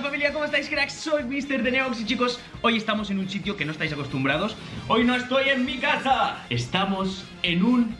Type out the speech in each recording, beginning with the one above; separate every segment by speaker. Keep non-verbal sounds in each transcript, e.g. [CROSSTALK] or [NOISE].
Speaker 1: familia? ¿Cómo estáis cracks? Soy Mr. de Neox y chicos, hoy estamos en un sitio que no estáis acostumbrados Hoy no estoy en mi casa Estamos en un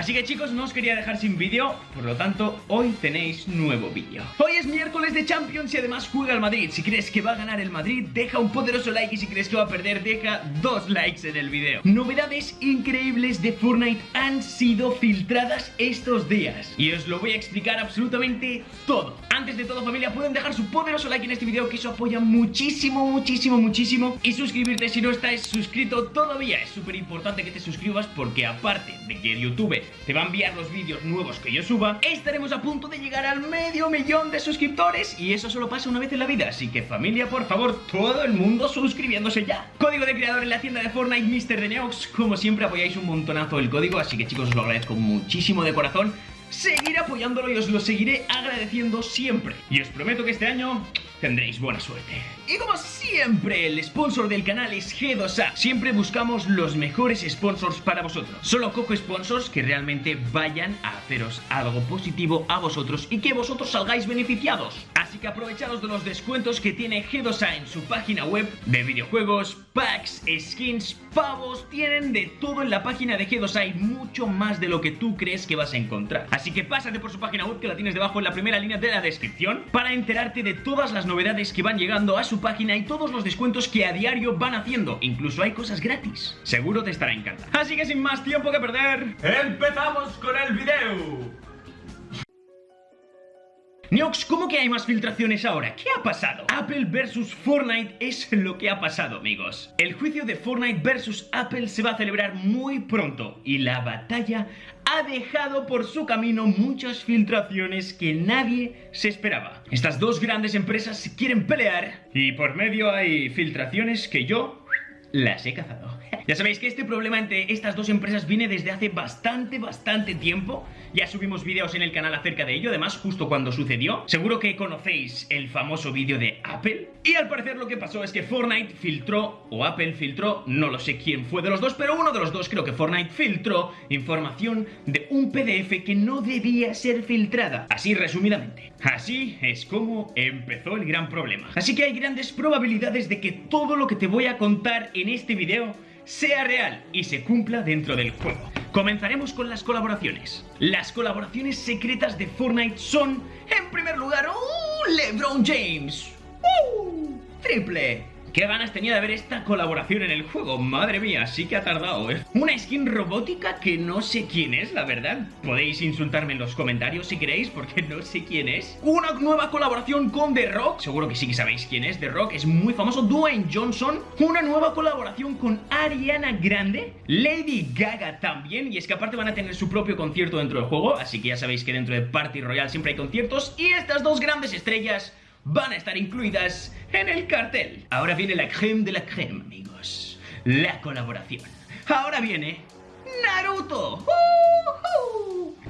Speaker 1: Así que chicos, no os quería dejar sin vídeo, por lo tanto, hoy tenéis nuevo vídeo. Hoy es miércoles de Champions y además juega el Madrid. Si crees que va a ganar el Madrid, deja un poderoso like y si crees que va a perder, deja dos likes en el vídeo. Novedades increíbles de Fortnite han sido filtradas estos días y os lo voy a explicar absolutamente todo. Antes de todo familia, pueden dejar su poderoso like en este vídeo que eso apoya muchísimo, muchísimo, muchísimo y suscribirte si no estáis suscrito todavía. Es súper importante que te suscribas porque aparte de que YouTube te va a enviar los vídeos nuevos que yo suba, estaremos a punto de llegar al medio millón de suscriptores y eso solo pasa una vez en la vida, así que familia, por favor, todo el mundo suscribiéndose ya. Código de creador en la tienda de Fortnite, Mr. de Neox, como siempre apoyáis un montonazo el código, así que chicos os lo agradezco muchísimo de corazón. Seguiré apoyándolo y os lo seguiré agradeciendo siempre. Y os prometo que este año tendréis buena suerte. Y como siempre, el sponsor del canal es G2A. Siempre buscamos los mejores sponsors para vosotros. Solo cojo sponsors que realmente vayan a haceros algo positivo a vosotros y que vosotros salgáis beneficiados. Así que aprovecharos de los descuentos que tiene G2A en su página web de videojuegos, packs, skins, pavos. Tienen de todo en la página de G2A y mucho más de lo que tú crees que vas a encontrar. Así que pásate por su página web que la tienes debajo en la primera línea de la descripción para enterarte de todas las novedades que van llegando a su página y todos los descuentos que a diario van haciendo. Incluso hay cosas gratis. Seguro te estará encantando. Así que sin más tiempo que perder, ¡empezamos con el video! Neox, ¿cómo que hay más filtraciones ahora? ¿Qué ha pasado? Apple versus Fortnite es lo que ha pasado, amigos. El juicio de Fortnite versus Apple se va a celebrar muy pronto y la batalla ha dejado por su camino muchas filtraciones que nadie se esperaba. Estas dos grandes empresas quieren pelear y por medio hay filtraciones que yo las he cazado. [LAUGHS] Ya sabéis que este problema entre estas dos empresas viene desde hace bastante, bastante tiempo. Ya subimos vídeos en el canal acerca de ello, además justo cuando sucedió. Seguro que conocéis el famoso vídeo de Apple. Y al parecer lo que pasó es que Fortnite filtró, o Apple filtró, no lo sé quién fue de los dos, pero uno de los dos creo que Fortnite filtró información de un PDF que no debía ser filtrada. Así resumidamente. Así es como empezó el gran problema. Así que hay grandes probabilidades de que todo lo que te voy a contar en este video sea real y se cumpla dentro del juego. Comenzaremos con las colaboraciones. Las colaboraciones secretas de Fortnite son, en primer lugar, ¡uh! LeBron James. ¡Uh! Triple. Qué ganas tenía de ver esta colaboración en el juego, madre mía, sí que ha tardado, ¿eh? Una skin robótica que no sé quién es, la verdad. Podéis insultarme en los comentarios si queréis, porque no sé quién es. Una nueva colaboración con The Rock, seguro que sí que sabéis quién es. The Rock, es muy famoso. Dwayne Johnson. Una nueva colaboración con Ariana Grande. Lady Gaga también, y es que aparte van a tener su propio concierto dentro del juego Así que ya sabéis que dentro de Party Royale siempre hay conciertos. Y estas dos grandes estrellas van a estar incluidas en el cartel. Ahora viene la creme de la creme, amigos. La colaboración. Ahora viene Naruto. ¡Uh!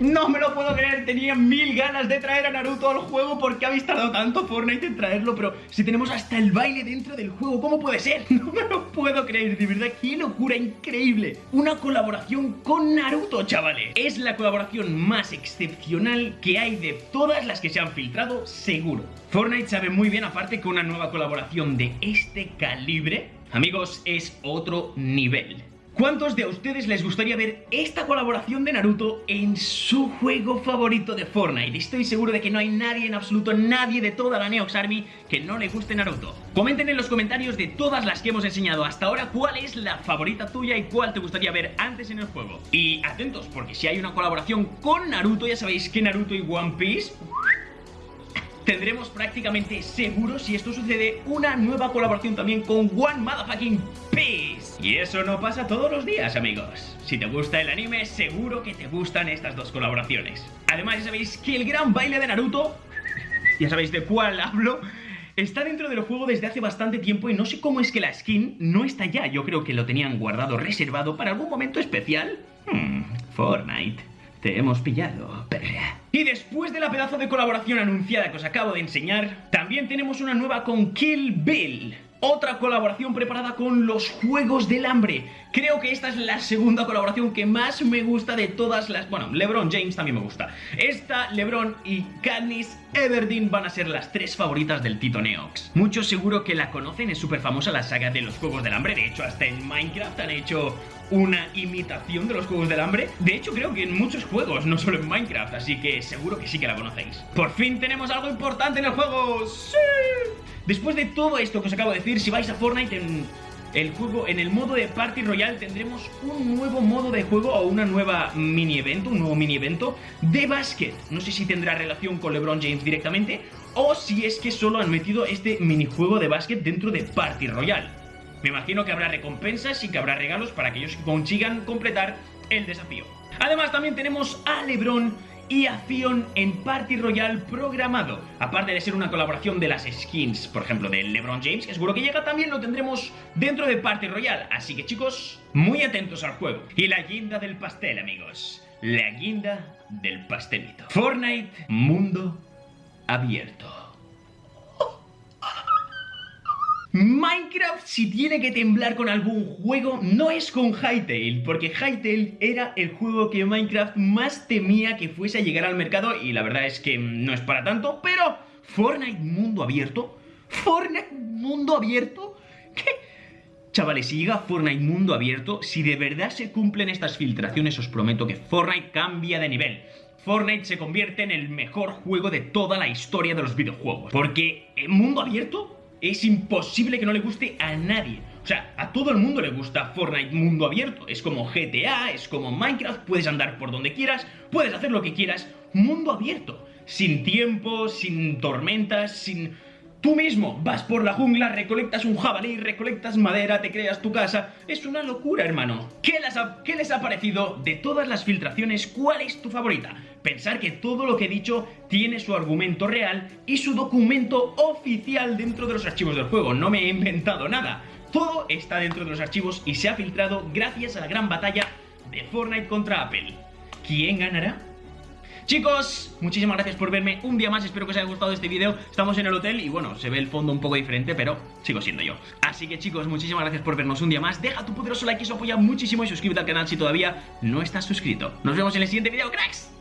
Speaker 1: No me lo puedo creer, tenía mil ganas de traer a Naruto al juego porque habéis tardado tanto Fortnite en traerlo, pero si tenemos hasta el baile dentro del juego, ¿cómo puede ser? [LAUGHS] No me lo puedo creer, de verdad, qué locura increíble. Una colaboración con Naruto, chavales. Es la colaboración más excepcional que hay de todas las que se han filtrado, seguro. Fortnite sabe muy bien, aparte, que una nueva colaboración de este calibre, amigos, es otro nivel. ¿Cuántos de ustedes les gustaría ver esta colaboración de Naruto en su juego favorito de Fortnite? Estoy seguro de que no hay nadie en absoluto, nadie de toda la Neox Army que no le guste Naruto. Comenten en los comentarios de todas las que hemos enseñado hasta ahora cuál es la favorita tuya y cuál te gustaría ver antes en el juego. Y atentos, porque si hay una colaboración con Naruto, ya sabéis que Naruto y One Piece tendremos prácticamente seguro, si esto sucede, una nueva colaboración también con One Motherfucking Piece. Y eso no pasa todos los días, amigos. Si te gusta el anime, seguro que te gustan estas dos colaboraciones. Además, ya sabéis que el gran baile de Naruto, ya sabéis de cuál hablo, Está dentro del juego desde hace bastante tiempo y no sé cómo es que la skin no está ya. Yo creo que lo tenían guardado, reservado para algún momento especial. Hmm, Fortnite. Te hemos pillado, perra. Y después de la pedazo de colaboración anunciada que os acabo de enseñar, también tenemos una nueva con Kill Bill. Otra colaboración preparada con los Juegos del Hambre. Creo que esta es la segunda colaboración que más me gusta de todas las... Bueno, LeBron James también me gusta. Esta, LeBron y Katniss Everdeen van a ser las tres favoritas del Tito Neox. Muchos seguro que la conocen, es súper famosa la saga de los Juegos del Hambre. De hecho, hasta en Minecraft han hecho una imitación de los Juegos del Hambre. De hecho, creo que en muchos juegos, no solo en Minecraft, así que seguro que sí que la conocéis. Por fin tenemos algo importante en el juego. ¡Sí! Después de todo esto que os acabo de decir, si vais a Fortnite en el juego, en el modo de Party Royale tendremos un nuevo modo de juego o una nueva mini evento, un nuevo mini evento de básquet. No sé si tendrá relación con LeBron James directamente o si es que solo han metido este minijuego de básquet dentro de Party Royale. Me imagino que habrá recompensas y que habrá regalos para aquellos que consigan completar el desafío. Además también tenemos a LeBron y a en Party Royale programado. Aparte de ser una colaboración de las skins, por ejemplo, de LeBron James, que seguro que llega, también lo tendremos dentro de Party Royale. Así que chicos, muy atentos al juego. Y la guinda del pastel, amigos. La guinda del pastelito. Fortnite, mundo abierto. Minecraft si tiene que temblar con algún juego no es con Hytale, porque Hytale era el juego que Minecraft más temía que fuese a llegar al mercado y la verdad es que no es para tanto, pero Fortnite mundo abierto, Fortnite mundo abierto, ¿qué? Chavales, si llega Fortnite mundo abierto, si de verdad se cumplen estas filtraciones, os prometo que Fortnite cambia de nivel. Fortnite se convierte en el mejor juego de toda la historia de los videojuegos. Porque en mundo abierto es imposible que no le guste a nadie. O sea, a todo el mundo le gusta Fortnite mundo abierto. Es como GTA, es como Minecraft, puedes andar por donde quieras, puedes hacer lo que quieras. Mundo abierto. Sin tiempo, sin tormentas, sin Tú mismo vas por la jungla, recolectas un jabalí, recolectas madera, te creas tu casa. Es una locura, hermano. ¿Qué les, ha, ¿Qué les ha parecido de todas las filtraciones? ¿Cuál es tu favorita? Pensar que todo lo que he dicho tiene su argumento real y su documento oficial dentro de los archivos del juego. No me he inventado nada. Todo está dentro de los archivos y se ha filtrado gracias a la gran batalla de Fortnite contra Apple. ¿Quién ganará? Chicos, muchísimas gracias por verme un día más, espero que os haya gustado este vídeo. Estamos en el hotel y bueno, se ve el fondo un poco diferente, pero sigo siendo yo. Así que chicos, muchísimas gracias por vernos un día más. Deja tu poderoso like, eso apoya muchísimo y suscríbete al canal si todavía no estás suscrito. Nos vemos en el siguiente vídeo, cracks